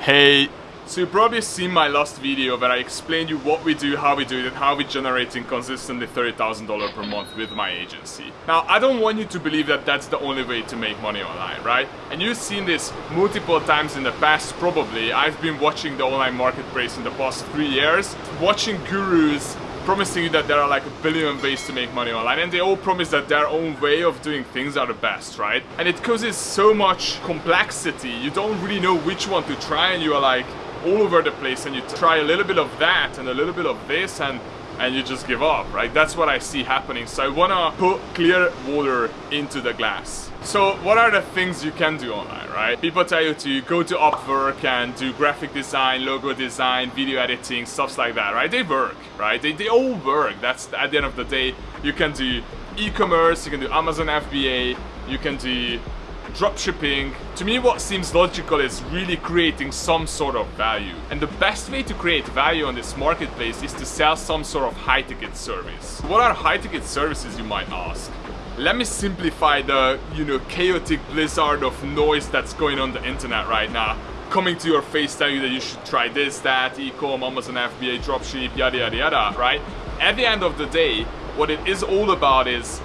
Hey, so you probably seen my last video where I explained you what we do, how we do it, and how we're generating consistently $30,000 per month with my agency. Now, I don't want you to believe that that's the only way to make money online, right? And you've seen this multiple times in the past, probably. I've been watching the online marketplace in the past three years, watching gurus promising you that there are like a billion ways to make money online and they all promise that their own way of doing things are the best, right? And it causes so much complexity, you don't really know which one to try and you are like all over the place and you try a little bit of that and a little bit of this and and you just give up, right? That's what I see happening. So I wanna put clear water into the glass. So what are the things you can do online, right? People tell you to go to Upwork and do graphic design, logo design, video editing, stuff like that, right? They work, right? They, they all work. That's at the end of the day, you can do e-commerce, you can do Amazon FBA, you can do dropshipping. To me what seems logical is really creating some sort of value. And the best way to create value on this marketplace is to sell some sort of high ticket service. What are high ticket services you might ask? Let me simplify the, you know, chaotic blizzard of noise that's going on the internet right now coming to your face telling you that you should try this, that, e-com, Amazon FBA, dropship, yada yada yada, right? At the end of the day, what it is all about is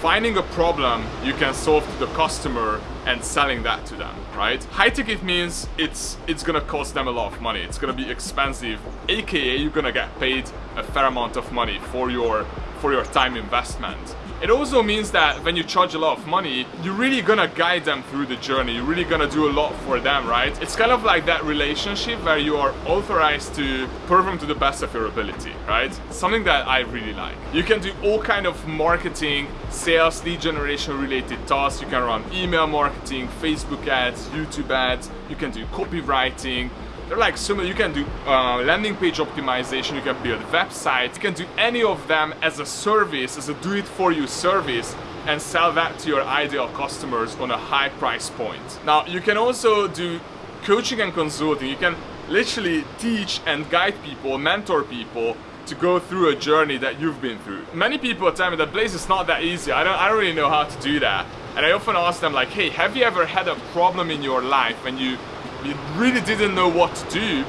finding a problem you can solve to the customer and selling that to them, right? High ticket means it's it's gonna cost them a lot of money. It's gonna be expensive, aka you're gonna get paid a fair amount of money for your for your time investment. It also means that when you charge a lot of money, you're really gonna guide them through the journey. You're really gonna do a lot for them, right? It's kind of like that relationship where you are authorized to perform to the best of your ability, right? Something that I really like. You can do all kind of marketing, sales, lead generation related tasks. You can run email marketing, Facebook ads, YouTube ads. You can do copywriting, they're like similar, you can do uh, landing page optimization, you can build websites, you can do any of them as a service, as a do-it-for-you service and sell that to your ideal customers on a high price point. Now, you can also do coaching and consulting. You can literally teach and guide people, mentor people to go through a journey that you've been through. Many people tell me that Blaze is not that easy. I don't, I don't really know how to do that. And I often ask them like, hey, have you ever had a problem in your life when you you really didn't know what to do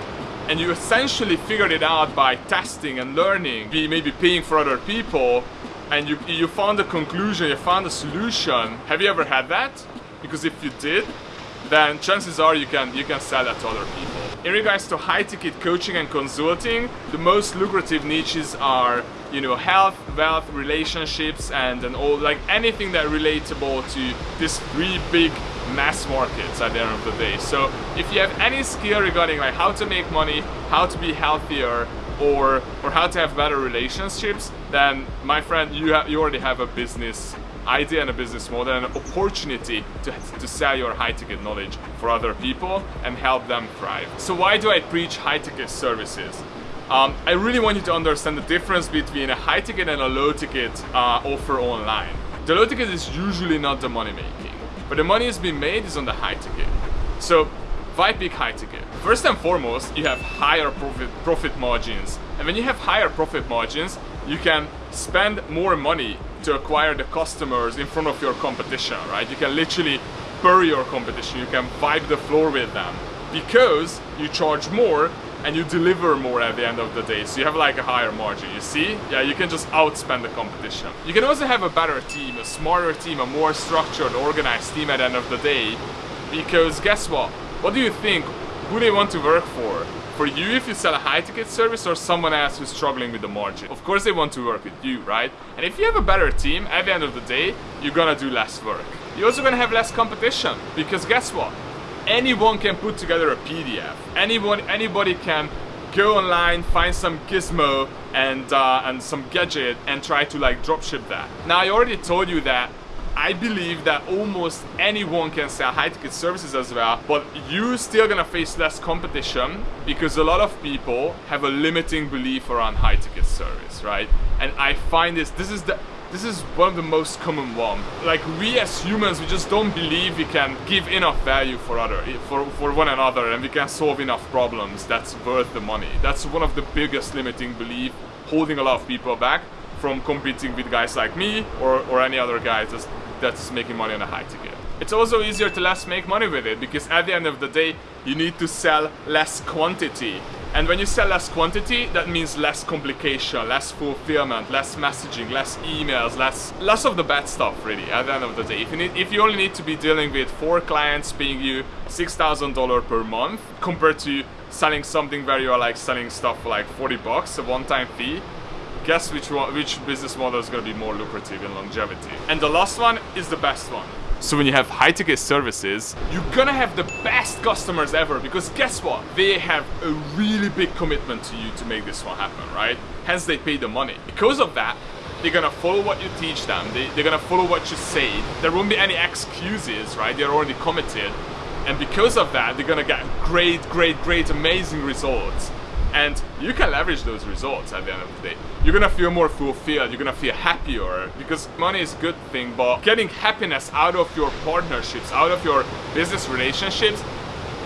and you essentially figured it out by testing and learning, be maybe paying for other people and you, you found a conclusion, you found a solution. Have you ever had that? Because if you did, then chances are you can you can sell that to other people. In regards to high ticket coaching and consulting, the most lucrative niches are you know health, wealth, relationships and and all like anything that relatable to these three big mass markets at the end of the day. So if you have any skill regarding like how to make money, how to be healthier, or or how to have better relationships, then my friend, you have you already have a business idea and a business model and an opportunity to, to sell your high ticket knowledge for other people and help them thrive. So why do I preach high ticket services? Um, I really want you to understand the difference between a high ticket and a low ticket uh, offer online. The low ticket is usually not the money making. But the money is being made is on the high ticket. So why pick high ticket? First and foremost, you have higher profit, profit margins. And when you have higher profit margins, you can spend more money to acquire the customers in front of your competition, right? You can literally bury your competition, you can vibe the floor with them because you charge more and you deliver more at the end of the day. So you have like a higher margin, you see? Yeah, you can just outspend the competition. You can also have a better team, a smarter team, a more structured, organized team at the end of the day. Because guess what? What do you think? Who they want to work for? For you if you sell a high ticket service or someone else who's struggling with the margin? Of course they want to work with you, right? And if you have a better team, at the end of the day, you're gonna do less work. You're also gonna have less competition. Because guess what? Anyone can put together a PDF. Anyone, anybody can go online, find some gizmo and uh, and some gadget and try to like dropship that. Now I already told you that I believe that almost anyone can sell high ticket services as well, but you're still gonna face less competition because a lot of people have a limiting belief around high ticket service, right? And I find this, this is the this is one of the most common one. Like we as humans, we just don't believe we can give enough value for other, for, for one another and we can solve enough problems that's worth the money. That's one of the biggest limiting belief holding a lot of people back from competing with guys like me or, or any other guys that's, that's making money on a high ticket. it's also easier to less make money with it because at the end of the day, you need to sell less quantity. And when you sell less quantity, that means less complication, less fulfillment, less messaging, less emails, less less of the bad stuff really at the end of the day. If you, need, if you only need to be dealing with four clients paying you $6,000 per month compared to selling something where you are like selling stuff for like 40 bucks, a one-time fee, guess which one, which business model is going to be more lucrative in longevity. And the last one is the best one. So when you have high ticket services, you're gonna have the best customers ever because guess what? They have a really big commitment to you to make this one happen, right? Hence they pay the money. Because of that, they're gonna follow what you teach them, they, they're gonna follow what you say, there won't be any excuses, right? They're already committed. And because of that, they're gonna get great, great, great, amazing results and you can leverage those results at the end of the day. You're gonna feel more fulfilled, you're gonna feel happier because money is a good thing, but getting happiness out of your partnerships, out of your business relationships,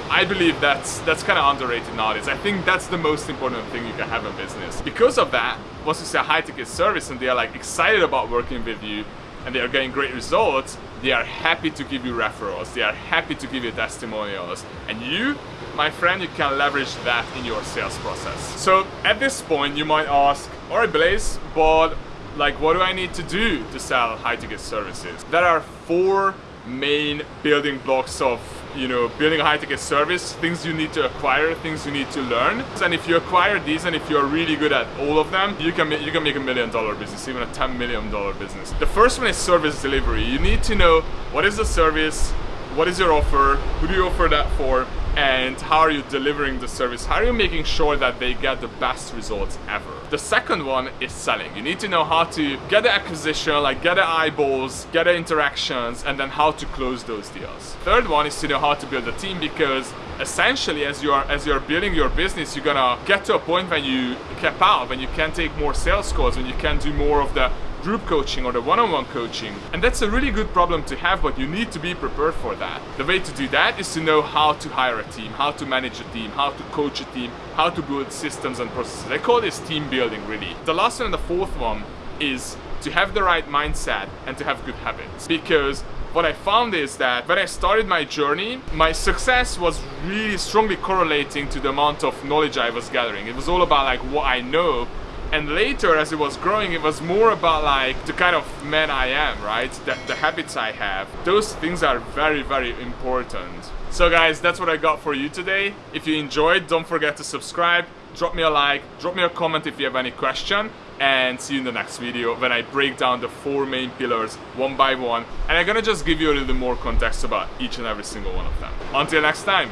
I believe that's that's kind of underrated nowadays. I think that's the most important thing you can have in business. Because of that, once you say a high ticket service and they are like excited about working with you, and they are getting great results, they are happy to give you referrals, they are happy to give you testimonials. And you, my friend, you can leverage that in your sales process. So at this point, you might ask, all right, Blaze, but like what do I need to do to sell high ticket services? There are four main building blocks of you know building a high ticket service things you need to acquire things you need to learn. And if you acquire these and if you're really good at all of them you can you can make a million dollar business even a 10 million dollar business. The first one is service delivery. You need to know what is the service what is your offer who do you offer that for and how are you delivering the service? How are you making sure that they get the best results ever? The second one is selling. You need to know how to get the acquisition like get the eyeballs get the interactions and then how to close those deals. Third one is to know how to build a team because essentially as you are as you're building your business you're gonna get to a point when you cap out when you can take more sales calls when you can do more of the group coaching or the one-on-one -on -one coaching. And that's a really good problem to have, but you need to be prepared for that. The way to do that is to know how to hire a team, how to manage a team, how to coach a team, how to build systems and processes. I call this team building really. The last one and the fourth one is to have the right mindset and to have good habits. Because what I found is that when I started my journey, my success was really strongly correlating to the amount of knowledge I was gathering. It was all about like what I know and later, as it was growing, it was more about like the kind of man I am, right? The, the habits I have. Those things are very, very important. So guys, that's what I got for you today. If you enjoyed, don't forget to subscribe, drop me a like, drop me a comment if you have any question, and see you in the next video when I break down the four main pillars one by one. And I'm gonna just give you a little more context about each and every single one of them. Until next time,